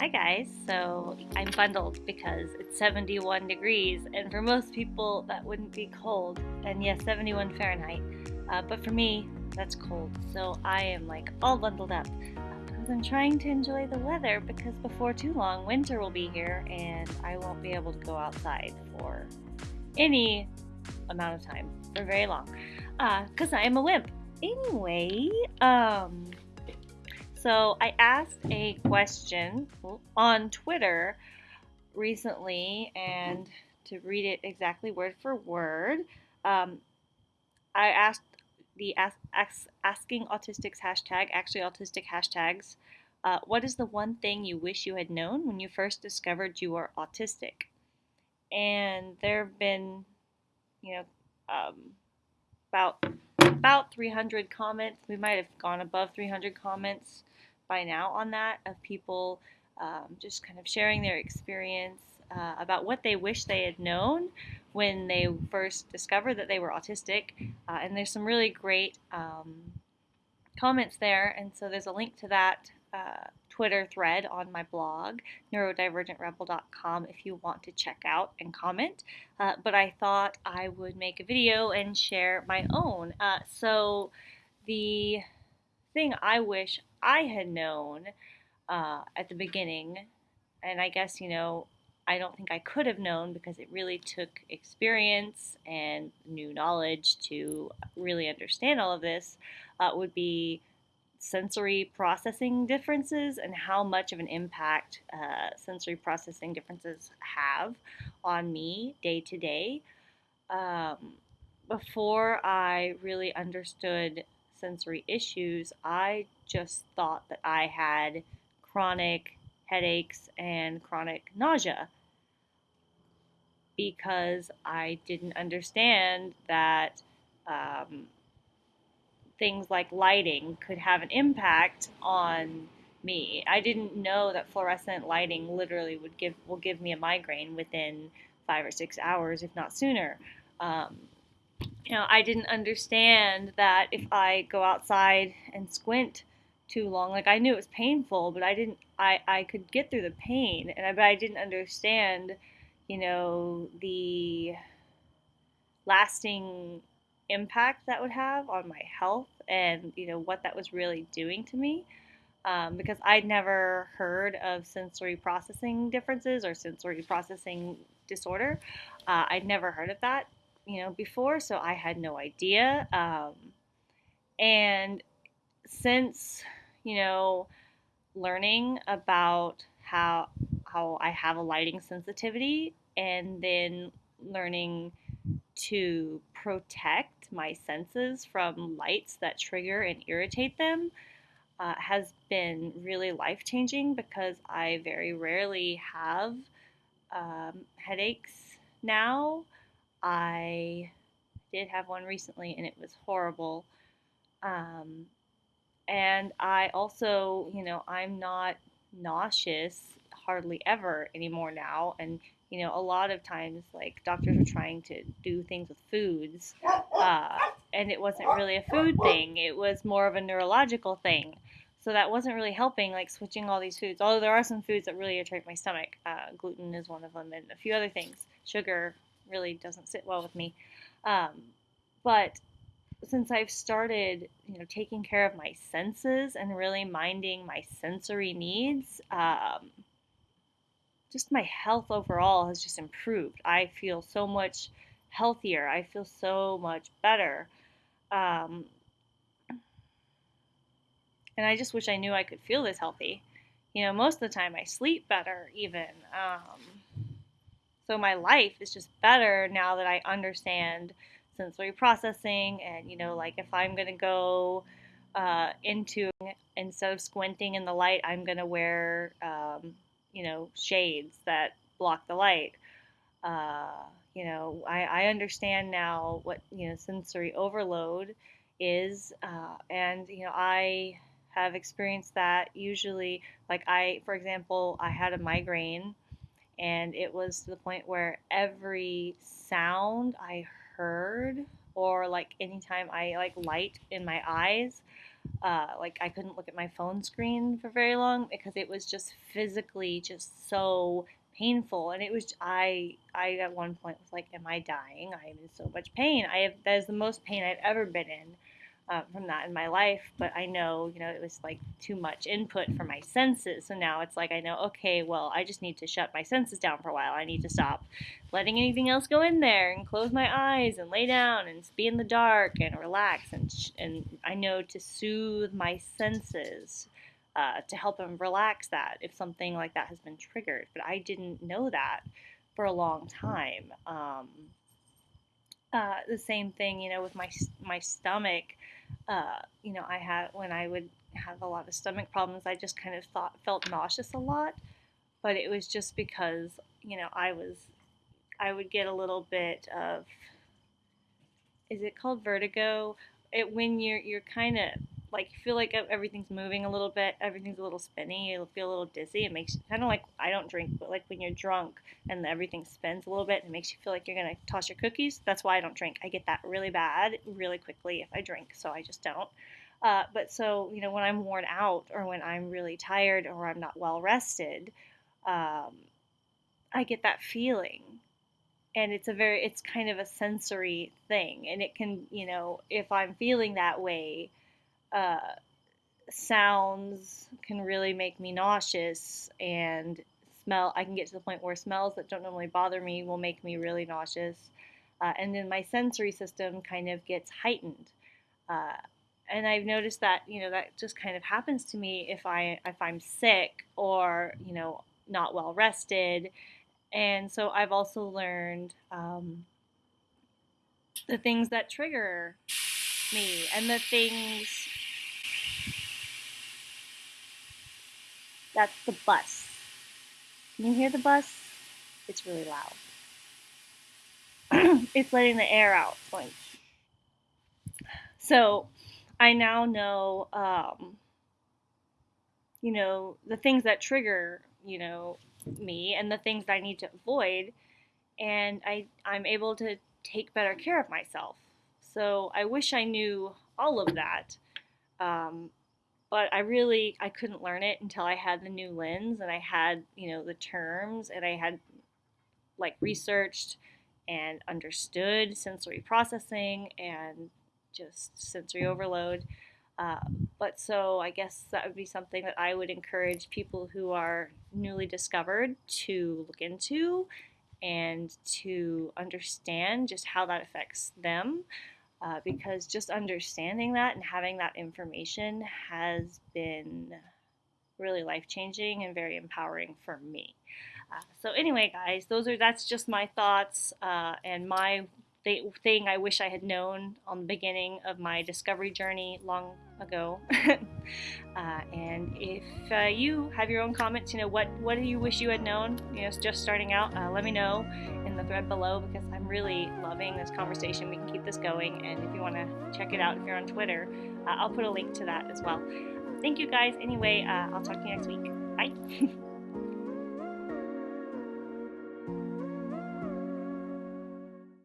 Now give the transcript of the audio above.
Hi guys, so I'm bundled because it's 71 degrees, and for most people that wouldn't be cold, and yes, 71 Fahrenheit, uh, but for me, that's cold, so I am like all bundled up because I'm trying to enjoy the weather because before too long, winter will be here and I won't be able to go outside for any amount of time, for very long, because uh, I am a wimp. Anyway, um, so I asked a question on Twitter recently, and to read it exactly word for word, um, I asked the ask, ask, asking autistics hashtag, actually autistic hashtags, uh, what is the one thing you wish you had known when you first discovered you were autistic? And there have been, you know, um, about about 300 comments. We might have gone above 300 comments by now on that of people um, just kind of sharing their experience uh, about what they wish they had known when they first discovered that they were autistic. Uh, and there's some really great um, comments there. And so there's a link to that uh, Twitter thread on my blog, neurodivergentrebel.com, if you want to check out and comment. Uh, but I thought I would make a video and share my own. Uh, so the thing I wish I had known uh, at the beginning, and I guess, you know, I don't think I could have known because it really took experience and new knowledge to really understand all of this, uh, would be sensory processing differences and how much of an impact uh, sensory processing differences have on me day to day. Um, before I really understood sensory issues, I just thought that I had chronic headaches and chronic nausea because I didn't understand that um, things like lighting could have an impact on me. I didn't know that fluorescent lighting literally would give will give me a migraine within five or six hours, if not sooner. Um, you know, I didn't understand that if I go outside and squint too long, like I knew it was painful, but I didn't, I, I could get through the pain, and I, but I didn't understand, you know, the lasting impact that would have on my health and, you know, what that was really doing to me. Um, because I'd never heard of sensory processing differences or sensory processing disorder. Uh, I'd never heard of that you know, before, so I had no idea. Um, and since, you know, learning about how how I have a lighting sensitivity and then learning to protect my senses from lights that trigger and irritate them uh, has been really life changing because I very rarely have um, headaches now. I did have one recently and it was horrible. Um, and I also, you know, I'm not nauseous hardly ever anymore now. And, you know, a lot of times, like, doctors are trying to do things with foods, uh, and it wasn't really a food thing, it was more of a neurological thing. So that wasn't really helping, like switching all these foods. Although there are some foods that really irritate my stomach. Uh, gluten is one of them, and a few other things. Sugar, really doesn't sit well with me. Um, but since I've started, you know, taking care of my senses and really minding my sensory needs, um, just my health overall has just improved. I feel so much healthier. I feel so much better. Um, and I just wish I knew I could feel this healthy. You know, most of the time I sleep better, even. Um, so my life is just better now that I understand sensory processing and, you know, like if I'm going to go uh, into, instead of squinting in the light, I'm going to wear, um, you know, shades that block the light. Uh, you know, I, I understand now what, you know, sensory overload is. Uh, and, you know, I have experienced that usually, like I, for example, I had a migraine and it was to the point where every sound I heard or like anytime I like light in my eyes Uh, like I couldn't look at my phone screen for very long because it was just physically just so painful. And it was I I at one point was like am I dying? I'm in so much pain. I have that is the most pain I've ever been in uh, from that in my life, but I know, you know, it was like too much input for my senses. So now it's like I know, okay, well, I just need to shut my senses down for a while. I need to stop letting anything else go in there and close my eyes and lay down and be in the dark and relax. And, and I know to soothe my senses. Uh, to help them relax that if something like that has been triggered. But I didn't know that for a long time. Um, uh, the same thing, you know, with my my stomach uh, you know, I had when I would have a lot of stomach problems, I just kind of thought felt nauseous a lot, but it was just because you know I was I would get a little bit of is it called vertigo? It when you're you're kind of like you feel like everything's moving a little bit, everything's a little spinny, You'll feel a little dizzy. It makes kind of like I don't drink, but like when you're drunk and everything spins a little bit, it makes you feel like you're gonna toss your cookies. That's why I don't drink. I get that really bad really quickly if I drink, so I just don't. Uh, but so you know when I'm worn out or when I'm really tired or I'm not well rested, um, I get that feeling and it's a very it's kind of a sensory thing and it can you know if i'm feeling that way uh, sounds can really make me nauseous and smell i can get to the point where smells that don't normally bother me will make me really nauseous uh, and then my sensory system kind of gets heightened uh, and i've noticed that you know that just kind of happens to me if i if i'm sick or you know not well rested and so i've also learned um, the things that trigger me and the things That's the bus. Can you hear the bus? It's really loud. it's letting the air out. Going. So I now know, um, you know, the things that trigger, you know, me and the things that I need to avoid. And I, I'm able to take better care of myself. So I wish I knew all of that. Um, but I really I couldn't learn it until I had the new lens and I had you know the terms and I had like researched and understood sensory processing and just sensory overload. Uh, but so I guess that would be something that I would encourage people who are newly discovered to look into and to understand just how that affects them uh, because just understanding that and having that information has been really life changing and very empowering for me. Uh, so anyway, guys, those are that's just my thoughts uh, and my th- thing I wish I had known on the beginning of my discovery journey long ago. Uh, and if uh, you have your own comments, you know what what do you wish you had known? You know, just starting out, uh, let me know the thread below because I'm really loving this conversation. We can keep this going, and if you want to check it out, if you're on Twitter, uh, I'll put a link to that as well. Thank you guys. Anyway, uh, I'll talk to you next week. Bye.